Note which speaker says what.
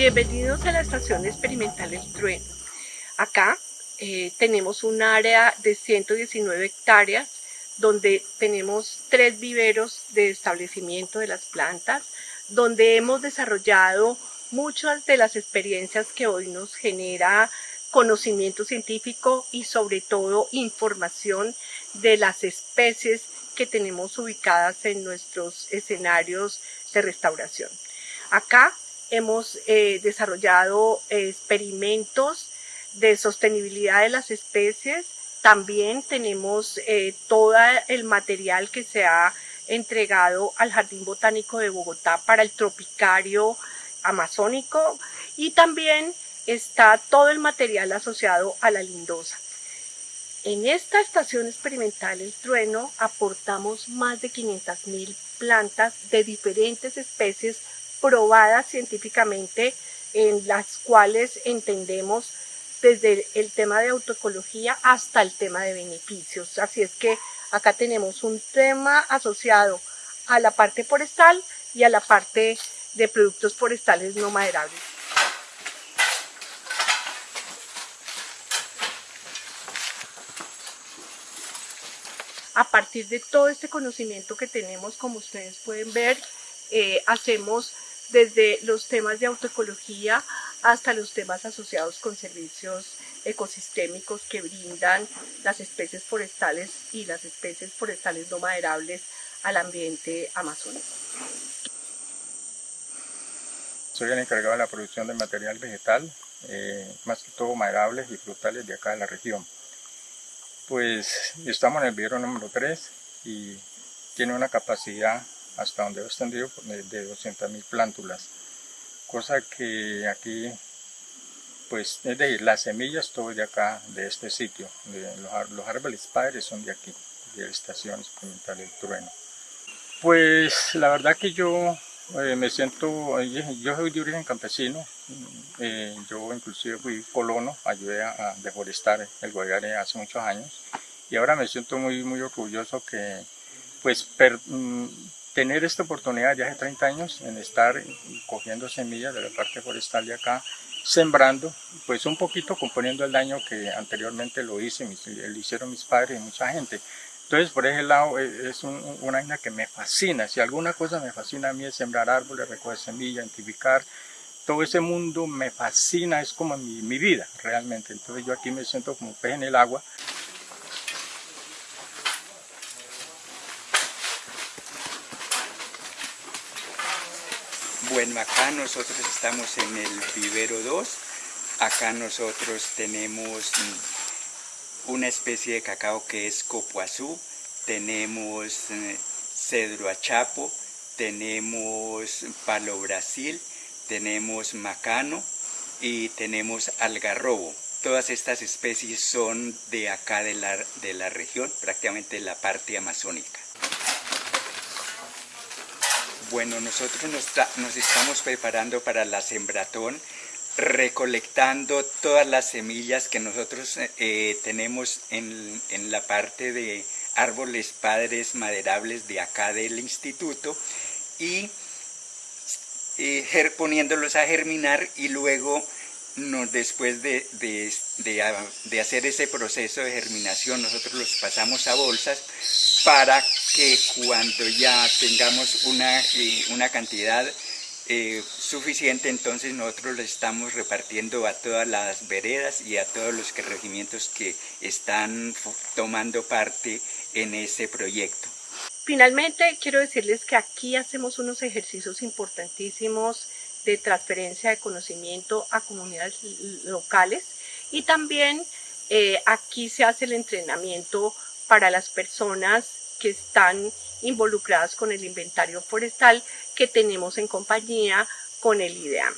Speaker 1: Bienvenidos a la estación experimental El Trueno. Acá eh, tenemos un área de 119 hectáreas donde tenemos tres viveros de establecimiento de las plantas, donde hemos desarrollado muchas de las experiencias que hoy nos genera conocimiento científico y sobre todo información de las especies que tenemos ubicadas en nuestros escenarios de restauración. Acá hemos eh, desarrollado experimentos de sostenibilidad de las especies. También tenemos eh, todo el material que se ha entregado al Jardín Botánico de Bogotá para el tropicario amazónico y también está todo el material asociado a la lindosa. En esta estación experimental El Trueno aportamos más de 500.000 plantas de diferentes especies probadas científicamente en las cuales entendemos desde el tema de autoecología hasta el tema de beneficios. Así es que acá tenemos un tema asociado a la parte forestal y a la parte de productos forestales no maderables. A partir de todo este conocimiento que tenemos, como ustedes pueden ver, eh, hacemos desde los temas de autoecología hasta los temas asociados con servicios ecosistémicos que brindan las especies forestales y las especies forestales no maderables al ambiente amazónico.
Speaker 2: Soy el encargado de la producción de material vegetal, eh, más que todo maderables y frutales de acá de la región. Pues estamos en el vivero número 3 y tiene una capacidad hasta donde he extendido de 200.000 plántulas. Cosa que aquí pues es decir las semillas todo de acá de este sitio los, árboles padres son de aquí de la estación experimental del trueno. Pues la verdad que yo eh, me siento yo soy de origen campesino eh, yo inclusive fui colono ayudé a, deforestar el Guayare hace muchos años y ahora me siento muy muy orgulloso que pues mm, tener esta oportunidad ya hace 30 años en estar cogiendo semillas de la parte forestal de acá, sembrando, pues un poquito componiendo el daño que anteriormente lo hice, lo hicieron mis padres y mucha gente. Entonces, por ese lado, e, es una vaina que me fascina. Si alguna cosa me fascina a mí es sembrar árboles, recoger semillas, identificar. Todo ese mundo me fascina, es como mi, mi vida realmente. Entonces yo aquí me siento como pez en el agua.
Speaker 3: Bueno, acá nosotros estamos en el vivero 2. Acá nosotros tenemos una especie de cacao que es copuazú. Tenemos eh, cedro achapo, tenemos palo brasil, tenemos macano y tenemos algarrobo. Todas estas especies son de acá de la, de la región, prácticamente la parte amazónica. Bueno, nosotros nos, estamos preparando para la sembratón, recolectando todas las semillas que nosotros eh, tenemos en, la parte de árboles padres maderables de acá del instituto y eh, poniéndolos a germinar y luego después de, de, hacer ese proceso de germinación nosotros los pasamos a bolsas para que cuando ya tengamos una, eh, una cantidad eh, suficiente, entonces nosotros le estamos repartiendo a todas las veredas y a todos los regimientos que están tomando parte en ese proyecto.
Speaker 1: Finalmente, quiero decirles que aquí hacemos unos ejercicios importantísimos de transferencia de conocimiento a comunidades locales y también eh, aquí se hace el entrenamiento para las personas que están involucradas con el inventario forestal que tenemos en compañía con el IDEAM.